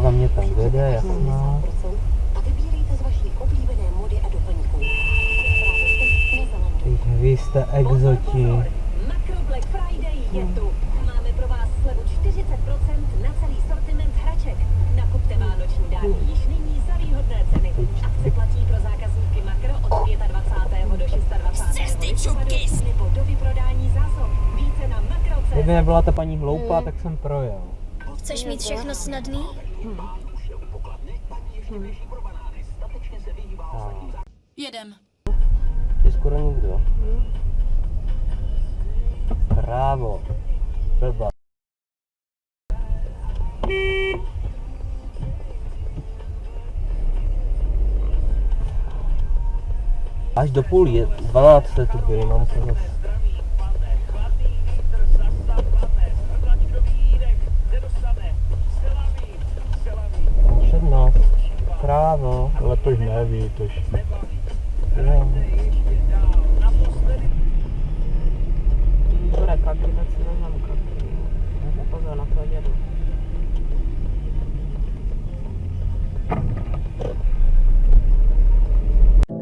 mě tam vede, jasná. A vybírejte z vaší oblíbené mody a doplňků. Právě teď na zelenou. Teď Vy jste exoti. Makro Black Friday je tu. Máme pro vás slevu 40% na celý sortiment hraček. Nakupte vánoční dárky již nyní za výhodné ceny. Akce platí pro zákazníky Makro od 25. do 26. listopadu nebo do vyprodání zásob. Více na makro.cz. Kdyby nebyla ta paní hloupá, tak jsem projel. Chceš mít všechno snadný? Jedem. Je skoro nikdo. Právo. Blba. Až do půl je, 12 jste tu byli, mám to zase. Neví, kaky, tak si vezmeme. Pozor na to.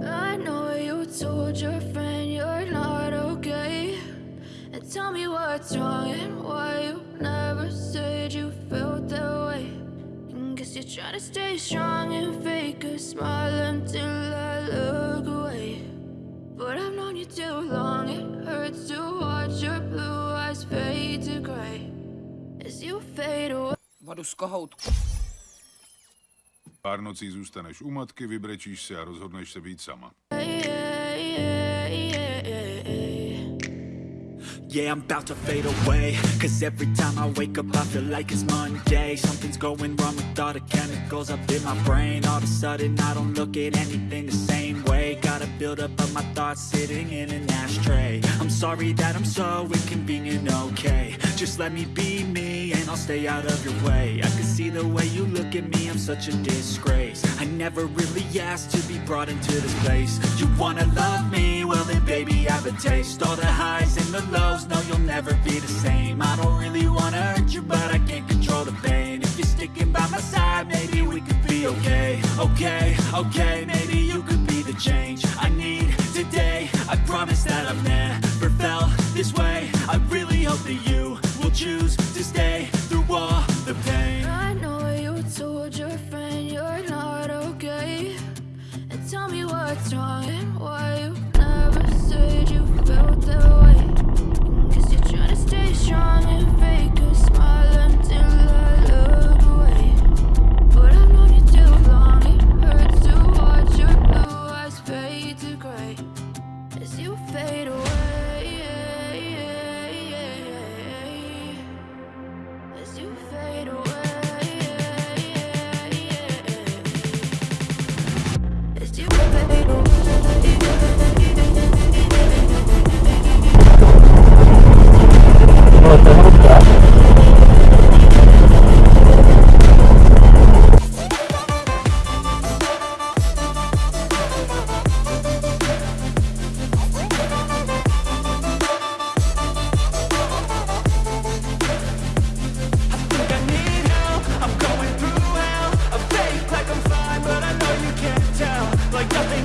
I know you told your friend you're not okay. And tell me what's wrong and why you never said you felt that way. Trying to stay strong and fake a smile until I look away. But I've known you too long, it hurts to watch your blue eyes fade to gray. As you fade away. Vodu z kohoutku. Pár nocí zůstaneš u matky, vybrečíš se a rozhodneš se být sama. Yeah, yeah, yeah, yeah. I'm about to fade away. Cause every time I wake up I feel like it's Monday. Something's going wrong with all the chemicals up in my brain. All of a sudden I don't look at anything the same way. Gotta build up of my thoughts sitting in an ashtray. I'm sorry that I'm so inconvenient, okay. Just let me be me and I'll stay out of your way. I can see the way you look at me, I'm such a disgrace. I never really asked to be brought into this place. You wanna love me? have a taste. All the highs and the lows, no you'll never be the same. I don't really wanna hurt you, but I can't control the pain. If you're sticking by my side, maybe we could be okay. Okay, okay, maybe you could be the change I need today. I promise that I've never felt this way. I really hope that you will choose to stay through all the pain. I know you told your friend you're not okay. And tell me what's wrong.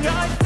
every